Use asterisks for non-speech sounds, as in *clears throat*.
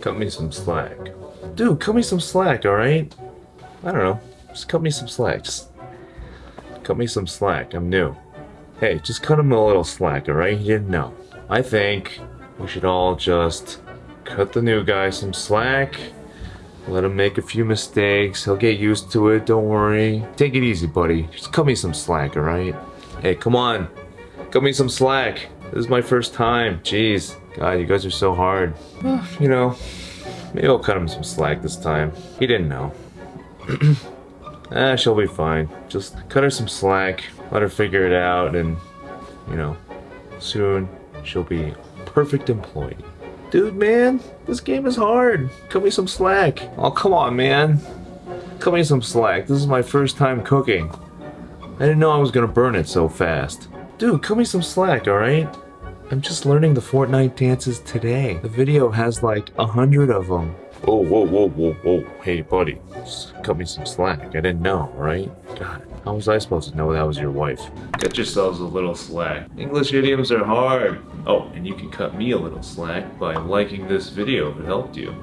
cut me some slack. Dude, cut me some slack, alright? I don't know. Just cut me some slack. Just cut me some slack. I'm new. Hey, just cut him a little slack, alright? He didn't know. I think we should all just cut the new guy some slack. Let him make a few mistakes. He'll get used to it. Don't worry. Take it easy, buddy. Just cut me some slack, alright? Hey, come on. Cut me some slack. This is my first time. Jeez. God, you guys are so hard. You know, maybe I'll cut him some slack this time. He didn't know. *clears throat* ah, she'll be fine. Just cut her some slack. Let her figure it out and, you know, soon she'll be perfect employee. Dude, man, this game is hard. Cut me some slack. Oh, come on, man. Cut me some slack. This is my first time cooking. I didn't know I was gonna burn it so fast. Dude, cut me some slack, alright? I'm just learning the Fortnite dances today. The video has like a hundred of them. Whoa, whoa, whoa, whoa, whoa. Hey, buddy. Just cut me some slack. I didn't know, right? God, how was I supposed to know that was your wife? Cut yourselves a little slack. English idioms are hard. Oh, and you can cut me a little slack by liking this video if it helped you.